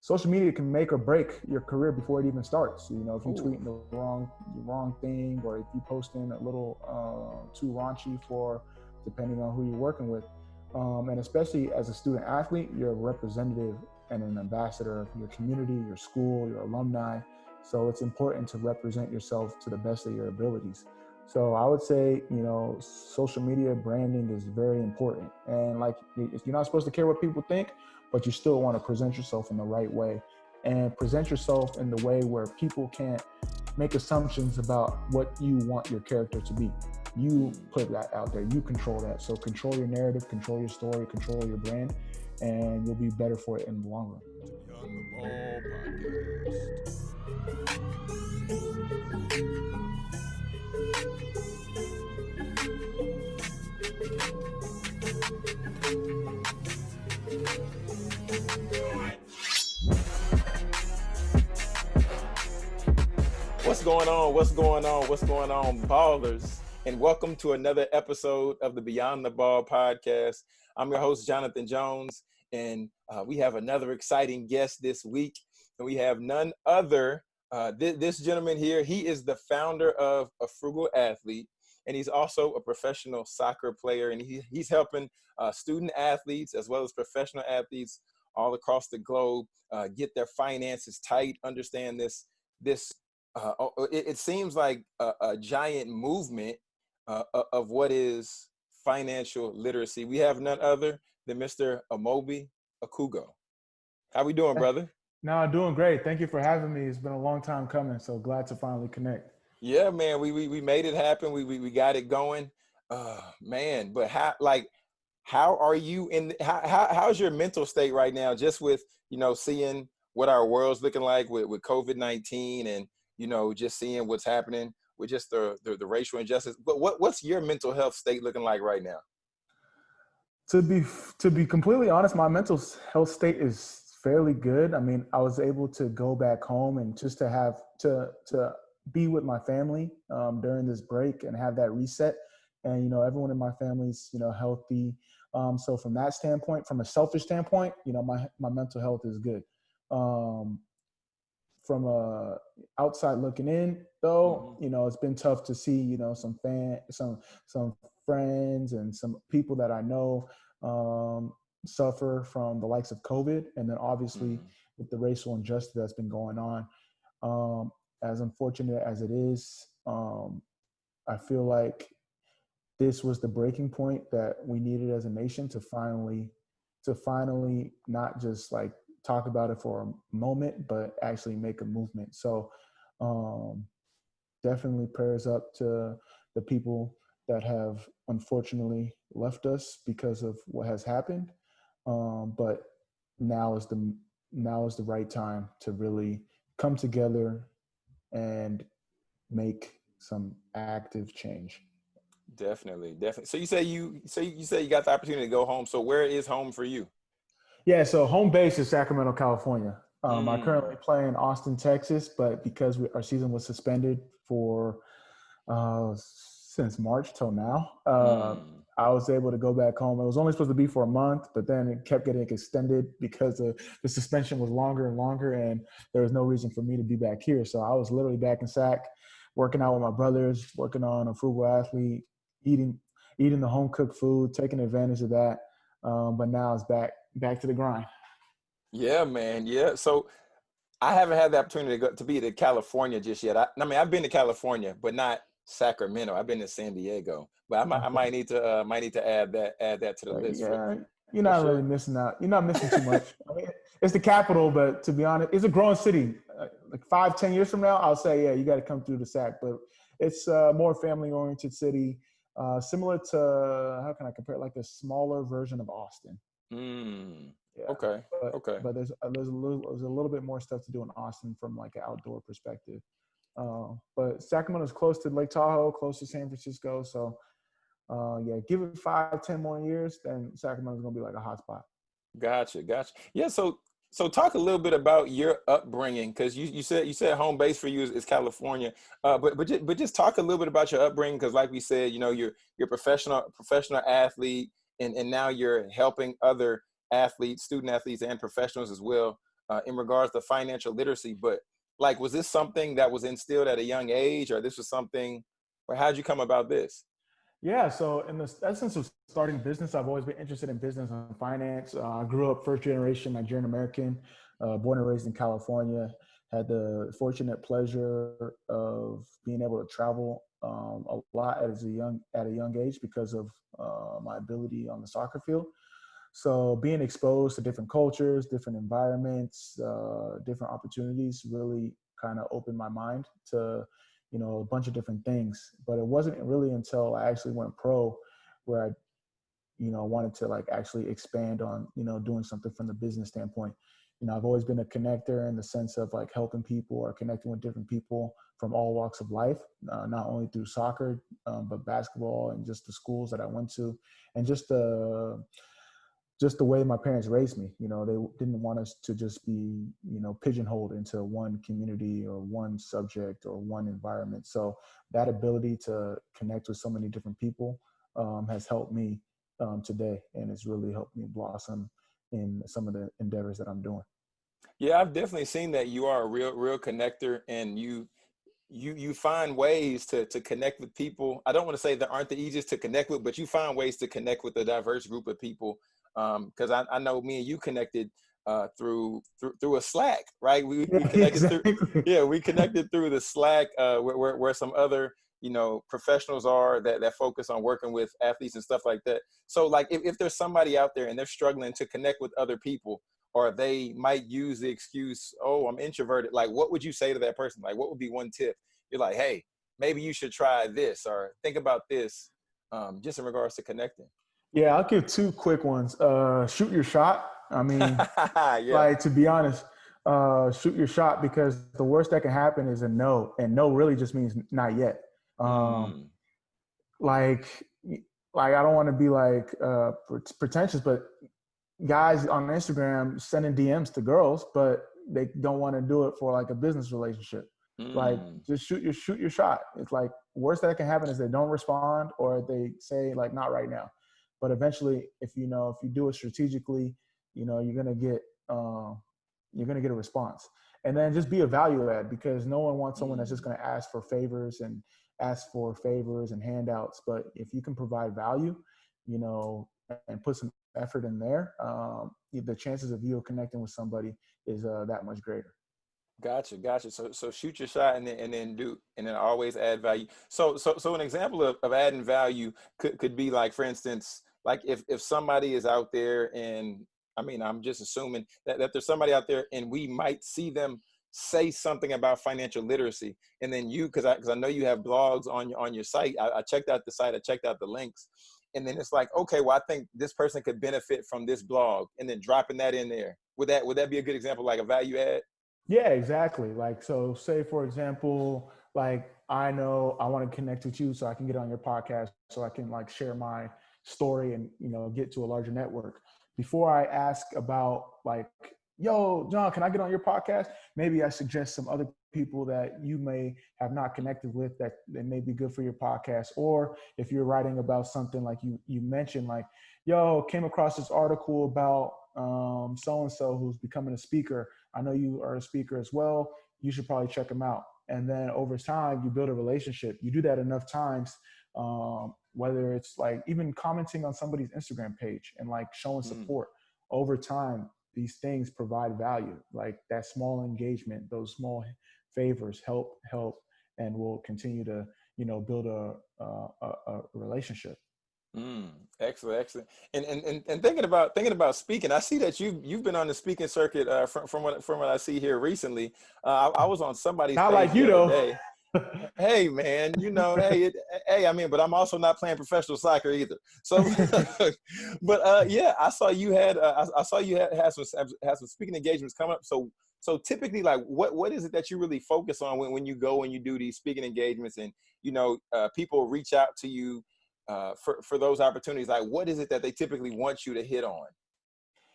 social media can make or break your career before it even starts. You know, if you Ooh. tweet the wrong the wrong thing, or if you post in a little uh, too raunchy for, depending on who you're working with, um, and especially as a student athlete, you're a representative and an ambassador of your community, your school, your alumni. So it's important to represent yourself to the best of your abilities. So I would say, you know, social media branding is very important. And like, if you're not supposed to care what people think, but you still want to present yourself in the right way and present yourself in the way where people can't make assumptions about what you want your character to be. You put that out there, you control that. So control your narrative, control your story, control your brand, and you'll be better for it in the long run. Going on? What's going on? What's going on, ballers? And welcome to another episode of the Beyond the Ball podcast. I'm your host, Jonathan Jones, and uh, we have another exciting guest this week. And we have none other, uh, th this gentleman here. He is the founder of A Frugal Athlete, and he's also a professional soccer player. And he, he's helping uh, student athletes as well as professional athletes all across the globe uh, get their finances tight, understand this this uh, oh, oh, it, it, seems like a, a giant movement uh, of what is financial literacy. We have none other than Mr. Amobi Okugo. How we doing, brother? No, I'm doing great. Thank you for having me. It's been a long time coming, so glad to finally connect. Yeah, man, we we, we made it happen. We, we we got it going. Uh, man, but how like how are you in how, how how's your mental state right now just with you know seeing what our world's looking like with with covid-19 and you know, just seeing what's happening with just the, the, the racial injustice. But what, what's your mental health state looking like right now? To be to be completely honest, my mental health state is fairly good. I mean, I was able to go back home and just to have to to be with my family um, during this break and have that reset. And you know, everyone in my family's you know healthy. Um, so from that standpoint, from a selfish standpoint, you know, my my mental health is good. Um, from a outside looking in though mm-hmm. you know it's been tough to see you know some fan some some friends and some people that i know um, suffer from the likes of covid and then obviously mm-hmm. with the racial injustice that's been going on um, as unfortunate as it is um, i feel like this was the breaking point that we needed as a nation to finally to finally not just like talk about it for a moment, but actually make a movement. So um, definitely prayers up to the people that have unfortunately left us because of what has happened. Um, but now is the now is the right time to really come together and make some active change. Definitely, definitely. So you say you so you say you got the opportunity to go home. So where is home for you? Yeah, so home base is Sacramento, California. Um, mm. I currently play in Austin, Texas, but because we, our season was suspended for uh, since March till now, uh, mm. I was able to go back home. It was only supposed to be for a month, but then it kept getting extended because the the suspension was longer and longer, and there was no reason for me to be back here. So I was literally back in Sac, working out with my brothers, working on a frugal athlete, eating eating the home cooked food, taking advantage of that. Um, but now it's back back to the grind. Yeah, man. Yeah. So I haven't had the opportunity to go to be to California just yet. I, I mean, I've been to California, but not Sacramento. I've been to San Diego, but I might, I might need to uh, might need to add that add that to the list. Yeah, for, you're not really missing out. You're not missing too much. I mean, it's the capital, but to be honest, it's a growing city. Uh, like five, ten years from now, I'll say, yeah, you got to come through the SAC. But it's a more family oriented city, uh, similar to how can I compare it? Like a smaller version of Austin. Mm, yeah. Okay. But, okay. But there's uh, there's a little there's a little bit more stuff to do in Austin from like an outdoor perspective. Uh, but Sacramento's close to Lake Tahoe, close to San Francisco. So uh, yeah, give it five, ten more years, then Sacramento's gonna be like a hot spot. Gotcha, gotcha. Yeah. So so talk a little bit about your upbringing because you, you said you said home base for you is, is California, uh, but but just, but just talk a little bit about your upbringing because like we said, you know, you're you're professional professional athlete and, and now you're helping other athletes, student athletes and professionals as well uh, in regards to financial literacy. But like, was this something that was instilled at a young age, or this was something, or how'd you come about this? Yeah, so in the essence of starting business, I've always been interested in business and finance. Uh, I grew up first generation Nigerian American, uh, born and raised in California. Had the fortunate pleasure of being able to travel um, a lot as a young at a young age because of uh, my ability on the soccer field. So being exposed to different cultures, different environments, uh, different opportunities really kind of opened my mind to you know, a bunch of different things. But it wasn't really until I actually went pro where I, you know, wanted to like actually expand on, you know, doing something from the business standpoint. You know, I've always been a connector in the sense of like helping people or connecting with different people from all walks of life, uh, not only through soccer, um, but basketball and just the schools that I went to, and just the just the way my parents raised me. You know, they didn't want us to just be, you know, pigeonholed into one community or one subject or one environment. So that ability to connect with so many different people um, has helped me um, today, and it's really helped me blossom in some of the endeavors that I'm doing. Yeah, I've definitely seen that you are a real, real connector, and you you you find ways to to connect with people. I don't want to say that aren't the easiest to connect with, but you find ways to connect with a diverse group of people because um, I, I know me and you connected uh, through, through through a Slack, right? We, we connected exactly. through yeah, we connected through the Slack uh, where, where, where some other you know professionals are that that focus on working with athletes and stuff like that. So like if, if there's somebody out there and they're struggling to connect with other people, or they might use the excuse, oh, I'm introverted. Like, what would you say to that person? Like, what would be one tip? You're like, hey, maybe you should try this or think about this, um, just in regards to connecting. Yeah, I'll give two quick ones. Uh, shoot your shot. I mean, yeah. like to be honest, uh, shoot your shot because the worst that can happen is a no, and no really just means not yet. Um, mm. Like, like I don't want to be like uh, pretentious, but guys on Instagram sending DMs to girls, but they don't want to do it for like a business relationship. Mm. Like, just shoot your shoot your shot. It's like worst that can happen is they don't respond or they say like not right now but eventually if you know if you do it strategically you know you're gonna get uh, you're gonna get a response and then just be a value add because no one wants someone that's just gonna ask for favors and ask for favors and handouts but if you can provide value you know and put some effort in there um, the chances of you connecting with somebody is uh, that much greater Gotcha, gotcha. So so shoot your shot and then and then do and then always add value. So so so an example of, of adding value could, could be like for instance, like if if somebody is out there and I mean I'm just assuming that, that there's somebody out there and we might see them say something about financial literacy and then you because I because I know you have blogs on your on your site. I, I checked out the site, I checked out the links, and then it's like, okay, well, I think this person could benefit from this blog, and then dropping that in there. Would that would that be a good example, like a value add? Yeah, exactly. Like so, say for example, like I know I want to connect with you, so I can get on your podcast, so I can like share my story and you know get to a larger network before i ask about like yo john can i get on your podcast? Maybe i suggest some other people that you may have not connected with that, that may be good for your podcast. Or if you're writing about something like you you mentioned like yo came across this article about um, so and so who's becoming a speaker. I know you are a speaker as well. You should probably check them out. And then over time you build a relationship. You do that enough times um, whether it's like even commenting on somebody's Instagram page and like showing mm. support mm. over time, these things provide value. Like that small engagement, those small favors help, help, and will continue to, you know, build a, a, a relationship. Mm, excellent, excellent. And, and and and thinking about thinking about speaking, I see that you you've been on the speaking circuit uh, from from what from what I see here recently. Uh, I, I was on somebody's not like you though. Hey man, you know, hey, it, hey, I mean, but I'm also not playing professional soccer either. So, but uh, yeah, I saw you had, uh, I, I, saw you had, had some had some speaking engagements coming up. So, so typically, like, what what is it that you really focus on when when you go and you do these speaking engagements, and you know, uh, people reach out to you uh, for for those opportunities? Like, what is it that they typically want you to hit on?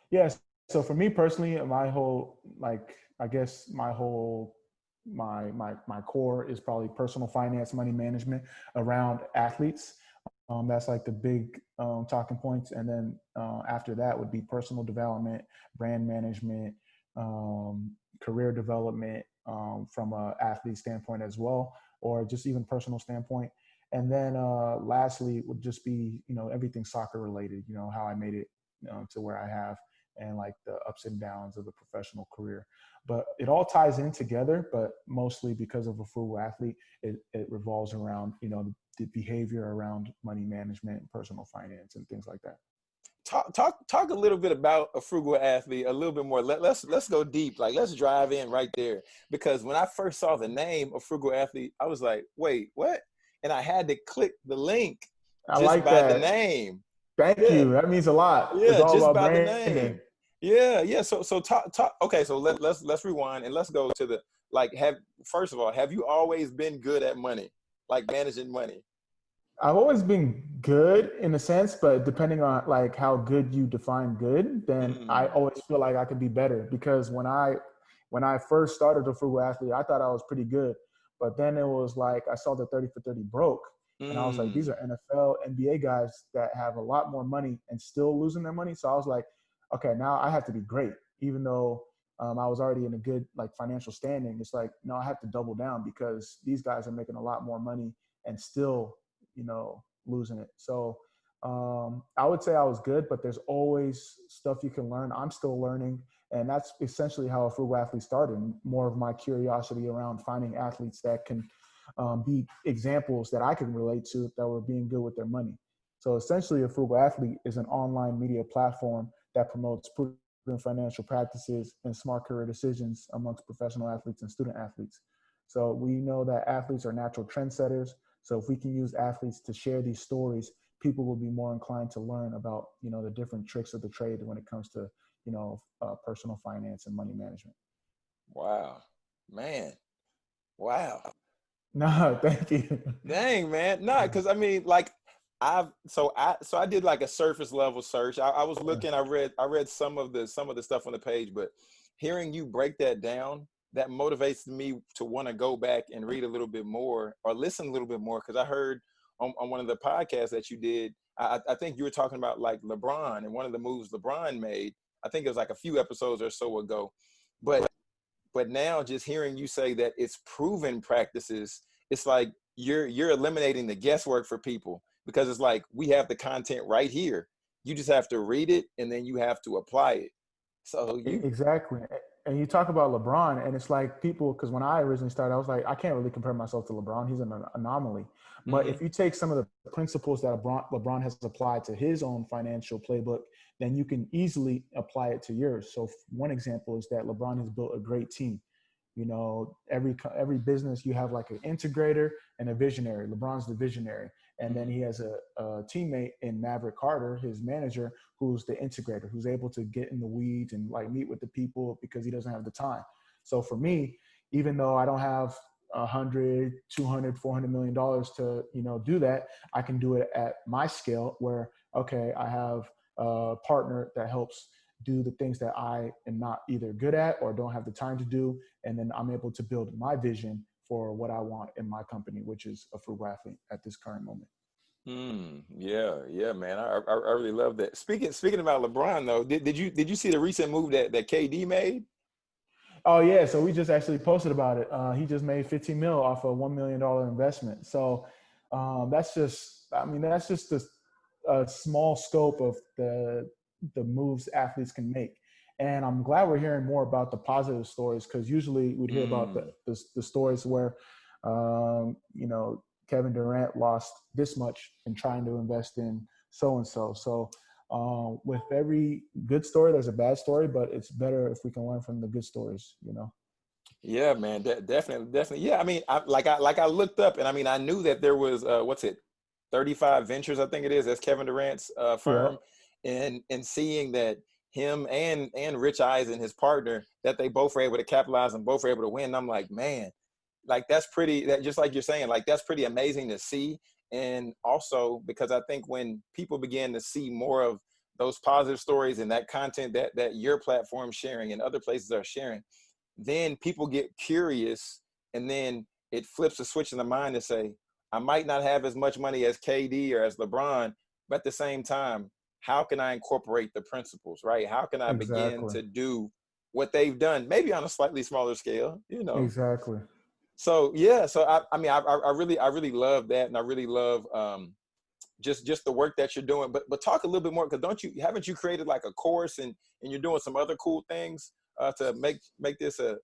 Yes. So for me personally, my whole like, I guess my whole my my my core is probably personal finance, money management around athletes. Um, that's like the big um, talking points, and then uh, after that would be personal development, brand management, um, career development um, from a athlete standpoint as well, or just even personal standpoint. And then uh, lastly would just be, you know, everything soccer related, you know, how I made it you know, to where I have and like the ups and downs of the professional career. But it all ties in together, but mostly because of a frugal athlete, it, it revolves around, you know, the, behavior around money management, and personal finance and things like that. Talk talk talk a little bit about a frugal athlete a little bit more. Let, let's let's go deep. Like let's drive in right there. Because when i first saw the name of frugal athlete i was like wait what? And i had to click the link I just like by that. the name thank yeah. you. That means a lot. Yeah just by the name. Yeah yeah. So so talk talk. Okay so let, let's let's rewind and let's go to the like have first of all have you always been good at money? Like managing money? I've always been good in a sense, but depending on like how good you define good, then mm. I always feel like I could be better because when I when I first started the frugal athlete, I thought I was pretty good, but then it was like I saw the 30 for 30 broke. Mm. And I was like, these mm. are NFL, NBA guys that have a lot more money and still losing their money. So I was like, okay, now I have to be great, even though um, I was already in a good like financial standing. It's like, no, I have to double down because these guys are making a lot more money and still you know, losing it. So um, I would say I was good, but there's always stuff you can learn. I'm still learning. And that's essentially how a frugal athlete started. More of my curiosity around finding athletes that can um, be examples that I can relate to that were being good with their money. So essentially, a frugal athlete is an online media platform that promotes proven financial practices and smart career decisions amongst professional athletes and student athletes. So we know that athletes are natural trendsetters. So if we can use athletes to share these stories, people will be more inclined to learn about, you know, the different tricks of the trade when it comes to, you know, uh, personal finance and money management. Wow, man. Wow. No, thank you. Dang, man. No, because I mean, like, I've so I so I did like a surface level search. I, I was looking. I read I read some of the some of the stuff on the page, but hearing you break that down that motivates me to want to go back and read a little bit more or listen a little bit more because I heard on, on, one of the podcasts that you did, I, I, think you were talking about like LeBron and one of the moves LeBron made. I think it was like a few episodes or so ago, but but now just hearing you say that it's proven practices, it's like you're you're eliminating the guesswork for people because it's like we have the content right here. You just have to read it and then you have to apply it. So you exactly and you talk about LeBron, and it's like people, because when I originally started, I was like, I can't really compare myself to LeBron. He's an anomaly. But mm-hmm. if you take some of the principles that LeBron, LeBron has applied to his own financial playbook, then you can easily apply it to yours. So one example is that LeBron has built a great team. You know, every every business you have like an integrator and a visionary. LeBron's the visionary, and then he has a, a, teammate in Maverick Carter, his manager, who's the integrator, who's able to get in the weeds and like meet with the people because he doesn't have the time. So for me, even though I don't have a hundred, 200, 400 million dollars to, you know, do that, I can do it at my scale where, okay, I have a partner that helps do the things that I am not either good at or don't have the time to do. And then I'm able to build my vision for what I want in my company, which is a frugal athlete at this current moment. Mm, yeah, yeah, man. I, I, I really love that. Speaking speaking about LeBron though, did, did you did you see the recent move that, that KD made? Oh yeah, so we just actually posted about it. Uh, he just made 15 mil off a one million dollar investment. So um, that's just, I mean, that's just a, a small scope of the the moves athletes can make. And I'm glad we're hearing more about the positive stories because usually we'd hear mm. about the, mm. the, the stories where, um, you know, Kevin Durant lost this much in trying to invest in so and so. So uh, with every good story, there's a bad story, but it's better if we can learn from the good stories, you know. Yeah, man, de definitely, definitely. Yeah, I mean, I, like I like I looked up, and I mean, I knew that there was uh, what's it, 35 Ventures, I think it is. That's Kevin Durant's uh, firm, yeah. and and seeing that him and and Rich Eisen, his partner, that they both were able to capitalize and both were able to win. I'm like, man, like that's pretty. That just like you're saying, like that's pretty amazing to see. And also because I think when people begin to see more of those positive stories and that content that that your platform sharing and other places are sharing, then people get curious, and then it flips a switch in the mind to say, I might not have as much money as KD or as LeBron, but at the same time, how can I incorporate the principles, right? How can I exactly. begin to do what they've done, maybe on a slightly smaller scale, you know. Exactly. So yeah, so I, I mean, I, I really, I really love that, and I really love um, just just the work that you're doing. But but talk a little bit more because don't you haven't you created like a course and and you're doing some other cool things uh, to make make this a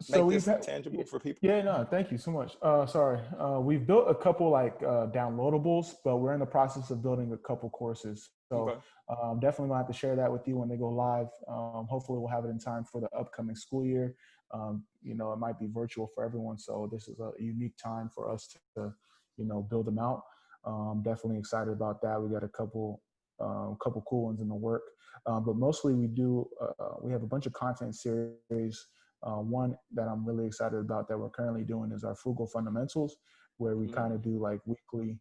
so had, tangible for people. Yeah, no, thank you so much. Uh, sorry, uh, we've built a couple like uh, downloadables, but we're in the process of building a couple courses. So okay. um, definitely gonna have to share that with you when they go live. Um, hopefully, we'll have it in time for the upcoming school year. Um, you know, it might be virtual for everyone, so this is a unique time for us to, you know, build them out. Um, definitely excited about that. We got a couple, um, couple cool ones in the work, um, but mostly we do. Uh, we have a bunch of content series. Uh, one that I'm really excited about that we're currently doing is our frugal fundamentals, where we mm-hmm. kind of do like weekly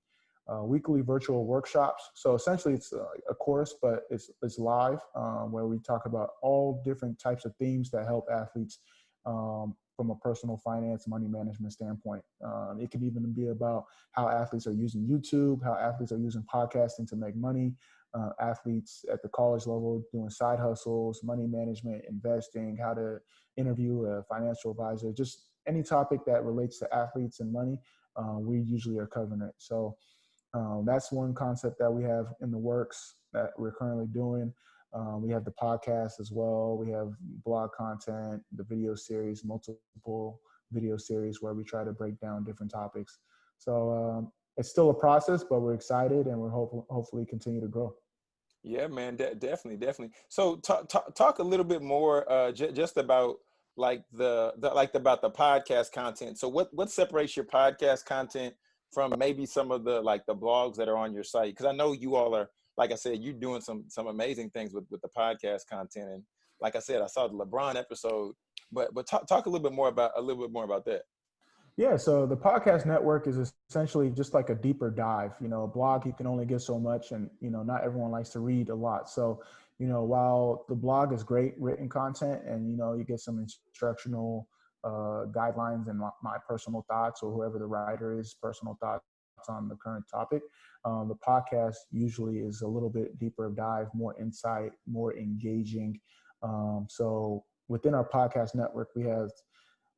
uh, weekly virtual workshops. So essentially, it's a, a course, but it's it's live um, where we talk about all different types of themes that help athletes um, from a personal finance, money management standpoint. Um, it can even be about how athletes are using YouTube, how athletes are using podcasting to make money. Uh, athletes at the college level doing side hustles, money management, investing, how to interview a financial advisor, just any topic that relates to athletes and money, uh, we usually are covering it. So um, that's one concept that we have in the works that we're currently doing. Um, we have the podcast as well. We have blog content, the video series, multiple video series where we try to break down different topics. So um, it's still a process, but we're excited and we're hope- hopefully continue to grow. Yeah, man, de- definitely, definitely. So talk, talk, talk a little bit more uh, just about like the, the like about the podcast content. So what what separates your podcast content from maybe some of the like the blogs that are on your site? Because I know you all are, like I said, you're doing some some amazing things with with the podcast content. And like I said, I saw the LeBron episode, but but talk talk a little bit more about a little bit more about that. Yeah, so the podcast network is essentially just like a deeper dive. You know, a blog you can only get so much, and you know, not everyone likes to read a lot. So, you know, while the blog is great written content, and you know, you get some instructional uh, guidelines and my, my, personal thoughts or whoever the writer is personal thoughts on the current topic um, the podcast usually is a little bit deeper dive more insight more engaging um, so within our podcast network we have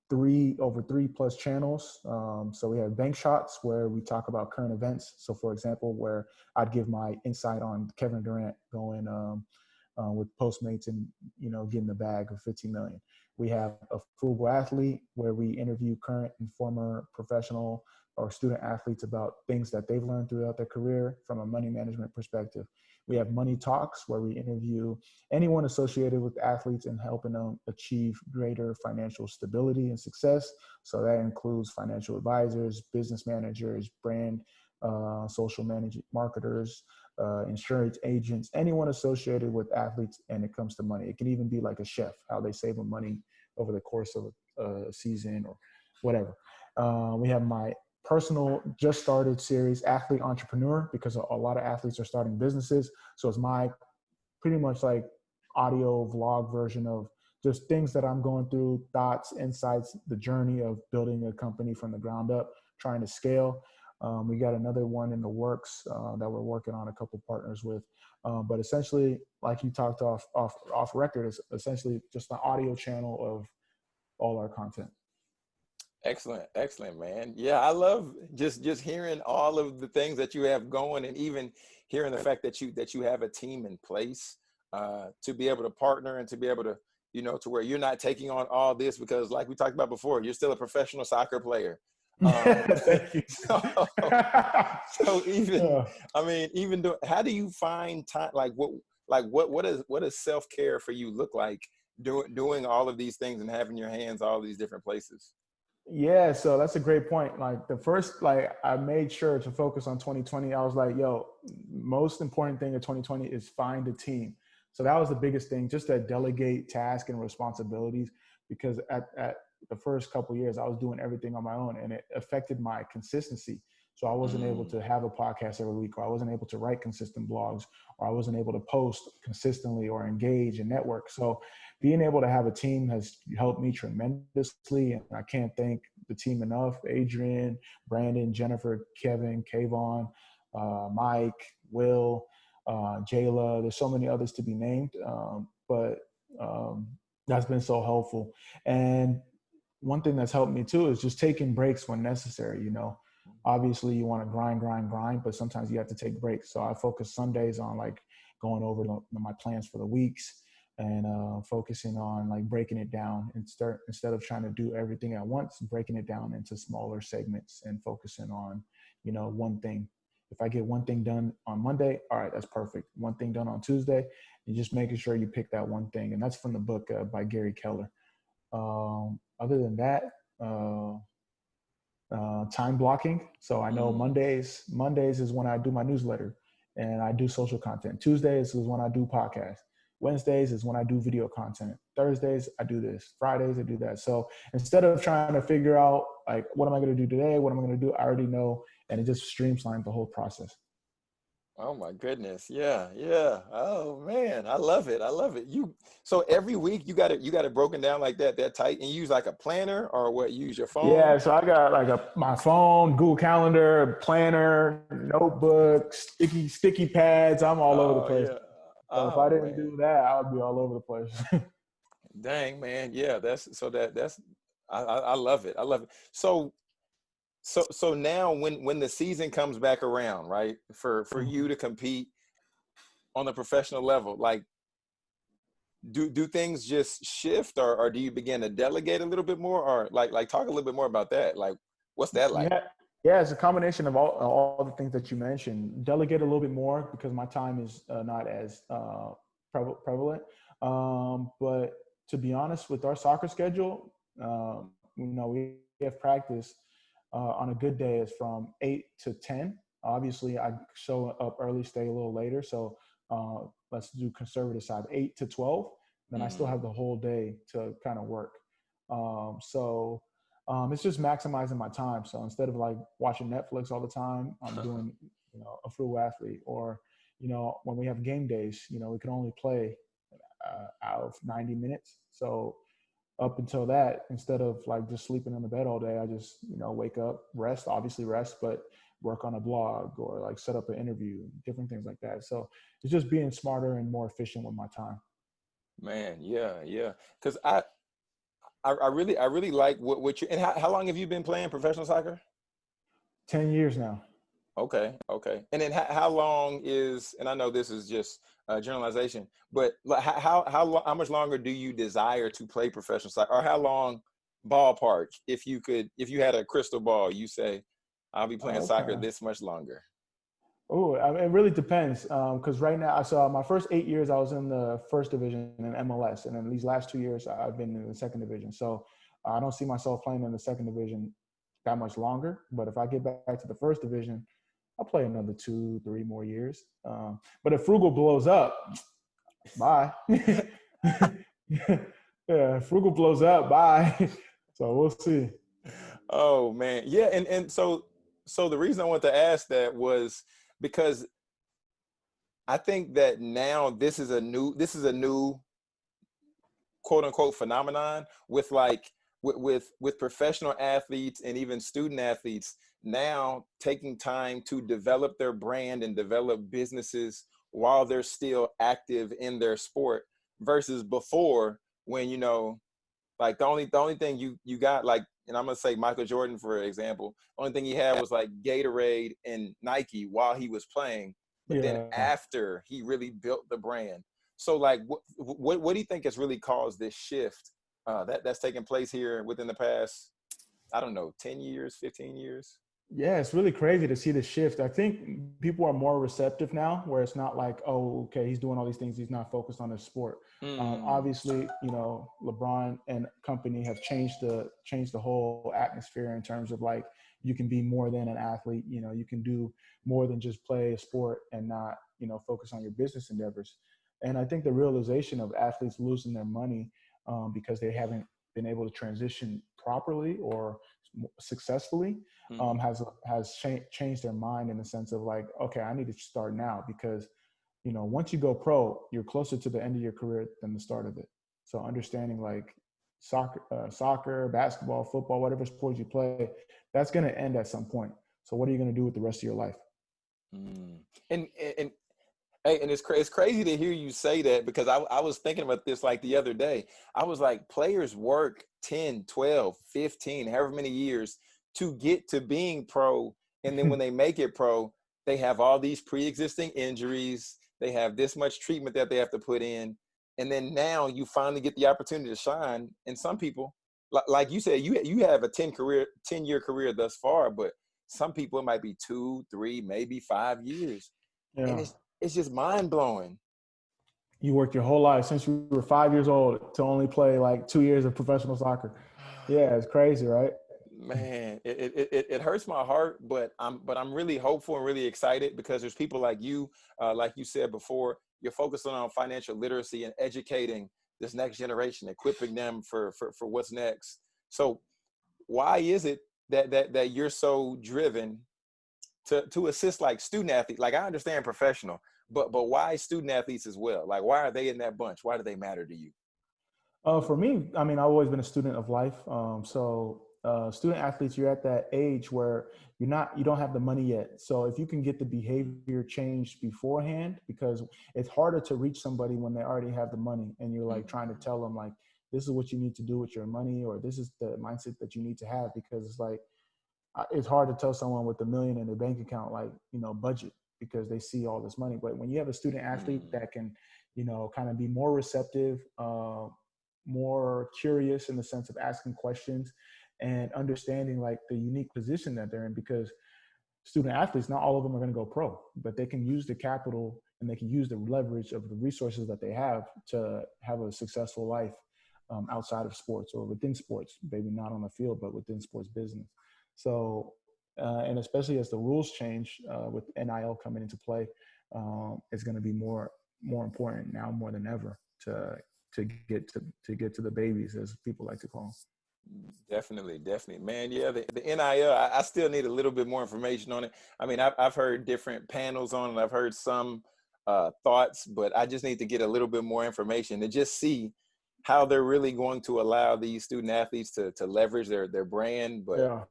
three over three plus channels. Um, so we have bank shots where we talk about current events. So for example where i'd give my insight on kevin durant going um, uh, with postmates and you know getting the bag of 15 million. We have a frugal athlete where we interview current and former professional or student athletes about things that they've learned throughout their career from a money management perspective. We have money talks where we interview anyone associated with athletes and helping them achieve greater financial stability and success. So that includes financial advisors, business managers, brand, uh, social management marketers, uh, insurance agents, anyone associated with athletes and it comes to money. It can even be like a chef, how they save money over the course of a, a season or whatever. Uh, we have my personal just started series, Athlete Entrepreneur, because a, lot of athletes are starting businesses. So it's my pretty much like audio vlog version of just things that I'm going through, thoughts, insights, the journey of building a company from the ground up, trying to scale. Um, we got another one in the works uh, that we're working on a couple partners with. Um, but essentially, like you talked off off off record, is essentially just an audio channel of all our content. Excellent, excellent, man. Yeah, I love just just hearing all of the things that you have going, and even hearing the fact that you that you have a team in place uh, to be able to partner and to be able to you know to where you're not taking on all this because, like we talked about before, you're still a professional soccer player. Um, so, so, even, yeah. I mean, even do, how do you find time? Like what, like what, what is, what does self-care for you look like doing, doing all of these things and having your hands all these different places? Yeah, so that's a great point. Like the first, like I made sure to focus on 2020. I was like, yo, most important thing in 2020 is find a team. So that was the biggest thing, just to delegate tasks and responsibilities. Because at, at the first couple years i was doing everything on my own and it affected my consistency so i wasn't mm. able to have a podcast every week or i wasn't able to write consistent blogs or i wasn't able to post consistently or engage and network so being able to have a team has helped me tremendously and i can't thank the team enough adrian brandon jennifer kevin kayvon uh, mike will uh, jayla there's so many others to be named um, but um, That's been so helpful. And one thing that's helped me too is just taking breaks when necessary. You know, obviously you want to grind, grind, grind, but sometimes you have to take breaks. So I focus Sundays on like going over the, my plans for the weeks and uh, focusing on like breaking it down and start instead of trying to do everything at once, breaking it down into smaller segments and focusing on, you know, one thing. If I get one thing done on Monday, all right, that's perfect. One thing done on Tuesday, and just making sure you pick that one thing. And that's from the book uh, by Gary Keller. Um, other than that, uh, uh, time blocking. So I know mm. Mondays, Mondays is when I do my newsletter and I do social content. Tuesdays is when I do podcasts. Wednesdays is when I do video content. Thursdays, I do this. Fridays, I do that. So instead of trying to figure out like, what am I going to do today? What am I going to do? I already know. And it just streamlines the whole process. Oh my goodness. Yeah. Yeah. Oh man. I love it. I love it. You, so every week you got it, you got it broken down like that, that tight and you use like a planner or what? use your phone? Yeah. So I got like a, my phone, Google calendar, planner, notebook, sticky, sticky pads. I'm all oh, over the oh, place. Yeah. So oh, if I didn't man. do that, I would be all over the place. Dang, man. Yeah, that's so that that's I, I love it. I love it. So so so now when when the season comes back around, right? For for mm-hmm. you to compete on the professional level, like do do things just shift or or do you begin to delegate a little bit more or like like talk a little bit more about that? Like what's that like? Yeah. Yeah, it's a combination of all, all the things that you mentioned. Delegate a little bit more because my time is uh, not as uh, prevalent. Um, but to be honest, with our soccer schedule, um, you know, we have practice uh, on a good day is from eight to ten. Obviously, I show up early, stay a little later. So uh, let's do conservative side, eight to twelve. Then mm-hmm. I still mm. have the whole day to kind of work. Um, so um, it's just maximizing my time. So instead of like watching Netflix all the time, I'm doing, you know, a full athlete or, you know, when we have game days, you know, we can only play uh, out of 90 minutes. So up until that, instead of like just sleeping in the bed all day, I just, you know, wake up, rest, obviously rest, but work on a blog or like set up an interview, different things like that. So it's just being smarter and more efficient with my time. Man, yeah, yeah. Cause I, I, I really, I really like what, what you, and how, how long have you been playing professional soccer? 10 years now. Okay. Okay. And then how, how long is, and I know this is just a generalization, but how, how, how, how much longer do you desire to play professional soccer or how long ballpark, if you could, if you had a crystal ball, you say, I'll be playing okay. soccer this much longer. Oh, I mean, it really depends. Because um, right now, I saw my first eight years, I was in the first division in MLS, and then these last two years, I've been in the second division. So I don't see myself playing in the second division that much longer. But if I get back to the first division, I'll play another two, three more years. Um, but if Frugal blows up, bye. yeah, Frugal blows up, bye. so we'll see. Oh man, yeah, and and so so the reason I want to ask that was because I think that now this is a new this is a new quote unquote phenomenon with like with, with with professional athletes and even student athletes now taking time to develop their brand and develop businesses while they're still active in their sport versus before when you know like the only the only thing you you got like and I'm gonna say Michael Jordan for example. Only thing he had was like Gatorade and Nike while he was playing, but yeah. then after he really built the brand. So like, what what what do you think has really caused this shift uh, that that's taken place here within the past? I don't know, ten years, fifteen years. Yeah, it's really crazy to see the shift. I think people are more receptive now, where it's not like, oh, okay, he's doing all these things, he's not focused on his sport. Mm. Um, obviously, you know, LeBron and company have changed the changed the whole atmosphere in terms of like you can be more than an athlete. You know, you can do more than just play a sport and not, you know, focus on your business endeavors. And I think the realization of athletes losing their money um, because they haven't been able to transition properly or successfully mm-hmm. um, has has cha- changed their mind in the sense of like, okay, I need to start now because you know once you go pro, you're closer to the end of your career than the start of it. So understanding like soccer, uh, soccer, basketball, football, whatever sport you play, that's going to end at some point. So what are you going to do with the rest of your life? Mm. And and Hey, and it's cra- it's crazy to hear you say that because I, I was thinking about this like the other day. I was like, players work 10, 12, 15, however many years to get to being pro. And then when they make it pro, they have all these pre-existing injuries. They have this much treatment that they have to put in. And then now you finally get the opportunity to shine. And some people, like you said, you you have a 10 career, 10 year career thus far, but some people it might be two, three, maybe five years. Yeah. And it's it's just mind blowing. You worked your whole life since you were five years old to only play like two years of professional soccer. Yeah, it's crazy, right? Man, it, it, it, it hurts my heart, but I'm but I'm really hopeful and really excited because there's people like you, uh, like you said before, you're focusing on financial literacy and educating this next generation, equipping them for for, for what's next. So why is it that that that you're so driven to to assist like student athletes? Like I understand professional, but but why student athletes as well? Like why are they in that bunch? Why do they matter to you? Uh, for me, I mean, I've always been a student of life. Um, so uh, student athletes, you're at that age where you're not, you don't have the money yet. So if you can get the behavior changed beforehand, because it's harder to reach somebody when they already have the money, and you're like trying to tell them like, this is what you need to do with your money, or this is the mindset that you need to have, because it's like, it's hard to tell someone with a million in their bank account like, you know, budget because they see all this money. But when you have a student athlete mm. that can, you know, kind of be more receptive, uh, more curious in the sense of asking questions and understanding like the unique position that they're in because student athletes not all of them are going to go pro but they can use the capital and they can use the leverage of the resources that they have to have a successful life um, outside of sports or within sports maybe not on the field but within sports business so uh, and especially as the rules change uh, with NIL coming into play um, it's going to be more more important now more than ever to to get to to get to the babies as people like to call them Definitely, definitely, man. Yeah, the, the NIL. I, I, still need a little bit more information on it. I mean, I've I've heard different panels on it. I've heard some uh, thoughts, but I just need to get a little bit more information to just see how they're really going to allow these student athletes to to leverage their their brand. But yeah,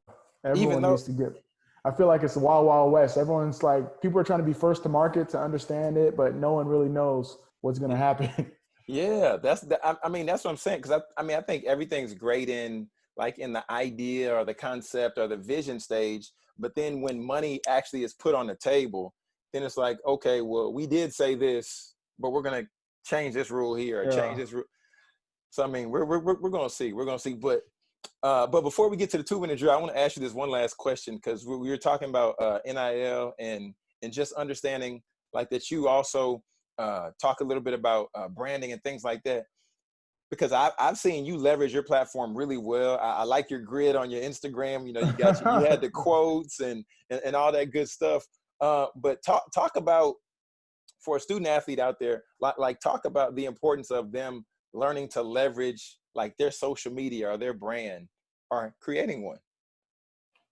everyone even though, needs to get. I feel like it's the wild, wild west. Everyone's like, people are trying to be first to market to understand it, but no one really knows what's going to happen. Yeah, that's the, I, I mean that's what I'm saying because I, I mean I think everything's great in like in the idea or the concept or the vision stage, but then when money actually is put on the table, then it's like okay, well we did say this, but we're gonna change this rule here or yeah. change this rule. So I mean we're we're we're gonna see, we're gonna see, but uh, but before we get to the two minute drill, I want to ask you this one last question because we, we were talking about uh, NIL and and just understanding like that you also uh, talk a little bit about uh, branding and things like that because I've, I've seen you leverage your platform really well. I, I like your grid on your Instagram. You know, you got you had the quotes and, and, and all that good stuff. Uh, but talk talk about for a student athlete out there, like, like talk about the importance of them learning to leverage like their social media or their brand or creating one.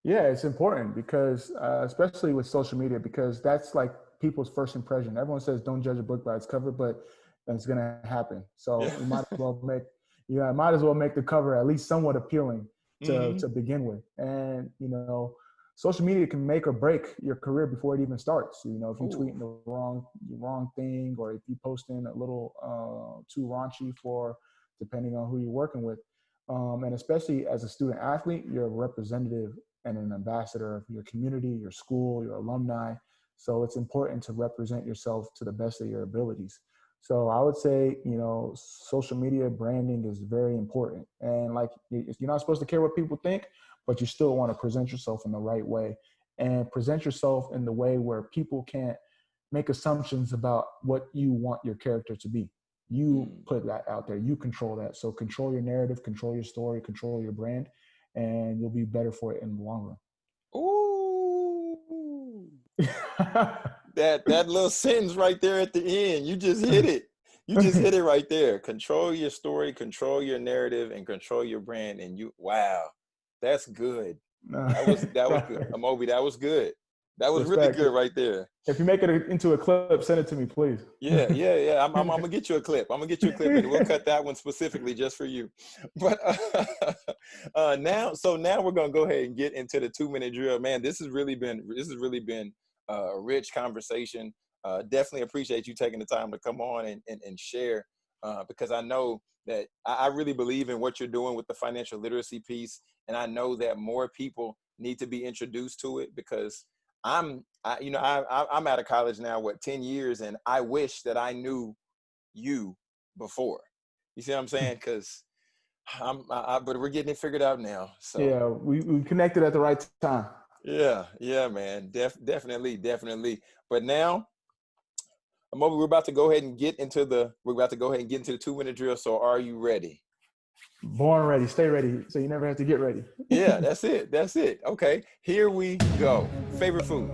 Yeah, it's important because uh, especially with social media because that's like people's first impression. Everyone says don't judge a book by its cover, but it's gonna happen. So yeah. you might as well make you know, might as well make the cover at least somewhat appealing to mm-hmm. to begin with. And you know, social media can make or break your career before it even starts. You know, if you tweet the wrong wrong thing, or if you post in a little uh, too raunchy for, depending on who you're working with, um, and especially as a student athlete, you're a representative and an ambassador of your community, your school, your alumni. So it's important to represent yourself to the best of your abilities. So I would say, you know, social media branding is very important. And like, you're not supposed to care what people think, but you still want to present yourself in the right way and present yourself in the way where people can't make assumptions about what you want your character to be. You mm. put that out there, you control that. So control your narrative, control your story, control your brand, and you'll be better for it in the long run. Ooh. that that little sentence right there at the end, you just hit it. You just hit it right there. Control your story, control your narrative, and control your brand. And you, wow, that's good. That was that was good. Amobi, that was good. That was Respect. really good right there. If you make it into a clip, send it to me, please. Yeah, yeah, yeah. I'm, I'm, I'm, gonna get you a clip. I'm gonna get you a clip, and we'll cut that one specifically just for you. But uh, uh, now, so now we're gonna go ahead and get into the two minute drill. Man, this has really been this has really been a rich conversation. uh, definitely appreciate you taking the time to come on and, and, and share uh, because I know that I, I really believe in what you're doing with the financial literacy piece. And I know that more people need to be introduced to it because I'm, I, you know, I, I'm out of college now, what, 10 years, and I wish that I knew you before. You see what I'm saying? Because I'm, I, but we're getting it figured out now. So yeah, we, we connected at the right time. Yeah, yeah, man, Def, definitely, definitely. But now, we're about to go ahead and get into the. We're about to go ahead and get into the two minute drill. So, are you ready? Born ready, stay ready, so you never have to get ready. yeah, that's it. That's it. Okay, here we go. Favorite food?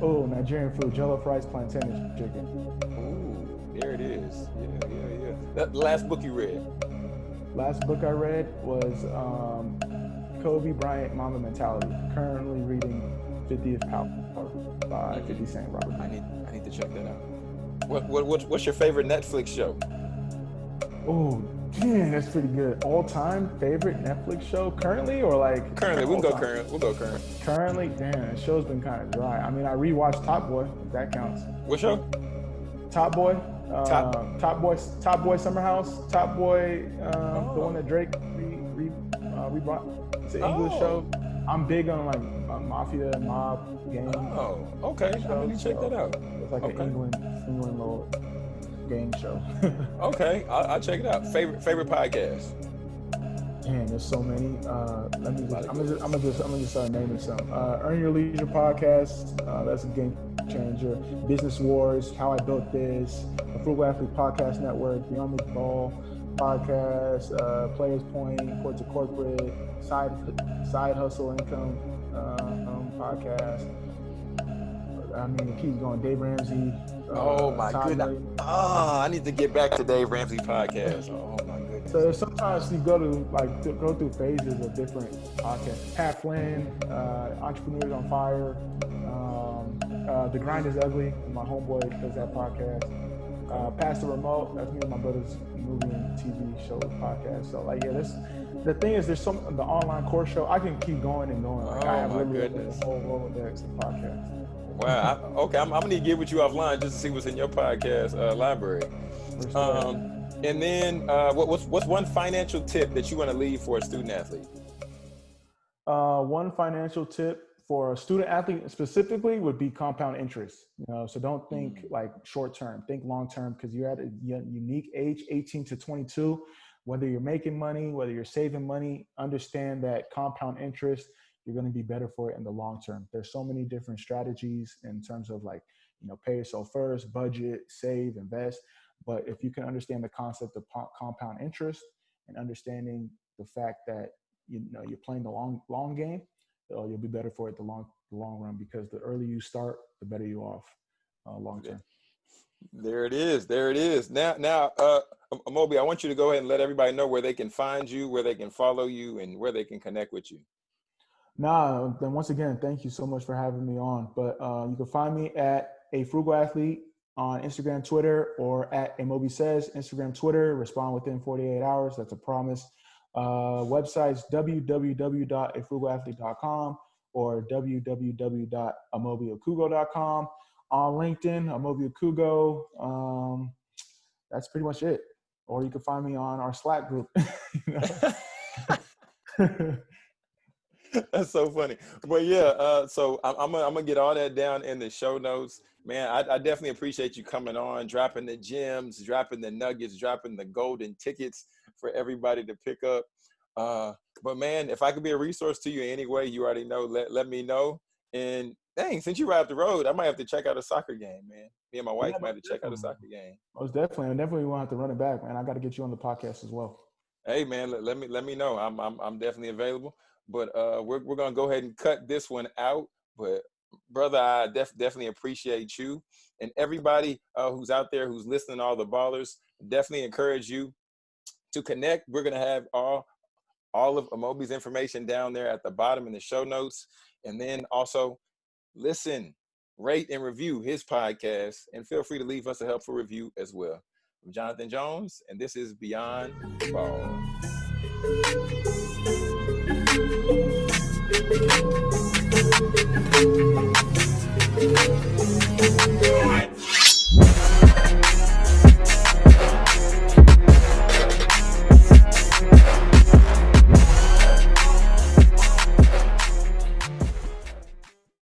Oh, Nigerian food: jollof rice, plantain, chicken. Ooh, there it is. Yeah, yeah, yeah. That last book you read? Last book I read was um, Kobe Bryant Mamba Mentality. Currently reading 50th Power by 50 Cent Robert. I need I need to check that out. What, what, what what's your favorite Netflix show? Oh, man, that's pretty good. All time favorite Netflix show currently or like currently? We'll go current. We'll go current. Currently, damn, the show's been kind of dry. I mean, I rewatched Top Boy. If that counts. What show? Top Boy. Uh, Top. Top Boy. Top Boy Summer House. Top Boy. Um, oh. The one that Drake re, re, uh, rebrought. It's an English oh. show. I'm big on like uh, mafia, mob, game. Oh, okay. I'm gonna check that out. It's like okay. an England, England little gang show. okay, I'll, I'll, check it out. Favorite favorite podcast. Man, there's so many. Uh, let me. Just, I'm gonna just. I'm gonna just. I'm gonna just start naming some. Uh, Earn Your Leisure podcast. Uh, that's a game changer. Business Wars. How I Built This. The Frugal Athlete Podcast Network. Beyond the Ball podcast, uh, Players Point, Court to Corporate, Side Side Hustle Income uh, um, podcast. I mean, it keeps going. Dave Ramsey. Uh, oh my goodness! Oh, I need to get back to Dave Ramsey podcast. Oh my goodness! So sometimes you go to like to go through phases of different podcasts. Pat Flynn, uh, Entrepreneurs on Fire. Um, uh, the Grind is Ugly. My homeboy does that podcast. Uh, Pass the Remote. That's me and my brother's movie and TV show podcast. So like yeah, this the thing is there's some the online course show. I can keep going and going. Like, oh I have my goodness. the whole Rolodex of podcasts. Wow. I, okay, I'm, I'm, gonna get with you offline just to see what's in your podcast uh, library. Um, and then uh, what, what's what's one financial tip that you want to leave for a student athlete? Uh, one financial tip for a student athlete specifically would be compound interest. You know, so don't think mm-hmm. like short term, think long term because you're at a unique age, 18 to 22. Whether you're making money, whether you're saving money, understand that compound interest, you're going to be better for it in the long term. There's so many different strategies in terms of like, you know, pay yourself first, budget, save, invest. But if you can understand the concept of compound interest and understanding the fact that you know you're playing the long long game, uh, you'll be better for it the long the long run because the earlier you start, the better you off uh, long term. There it is. There it is. Now, now, uh, Moby, I want you to go ahead and let everybody know where they can find you, where they can follow you, and where they can connect with you. Nah, then once again, thank you so much for having me on. But uh, you can find me at a frugal athlete on Instagram, Twitter, or at Amobi says Instagram, Twitter. Respond within 48 hours. That's a promise. Uh, websites www.afrugalathlete.com or www.amobiokugo.com. On LinkedIn, Amobi Okugo. Um, that's pretty much it. Or you can find me on our Slack group. That's so funny. But yeah, uh, so I'm, I'm, gonna, I'm gonna get all that down in the show notes. Man, I, I, definitely appreciate you coming on, dropping the gems, dropping the nuggets, dropping the golden tickets for everybody to pick up. Uh, but man, if I could be a resource to you in any way, you already know, let, let me know. And dang, since you out the road, I might have to check out a soccer game, man. Me and my wife yeah, might have to check out a soccer game. Most definitely. I definitely want to have to run it back, man. I got to get you on the podcast as well. Hey man, let, let me let me know. I'm I'm I'm definitely available. But uh, we're we're gonna go ahead and cut this one out. But brother, I def- definitely appreciate you and everybody uh, who's out there who's listening. All the ballers, definitely encourage you to connect. We're gonna have all all of Amobi's information down there at the bottom in the show notes, and then also listen, rate, and review his podcast, and feel free to leave us a helpful review as well. I'm Jonathan Jones, and this is Beyond Ball. Thank you.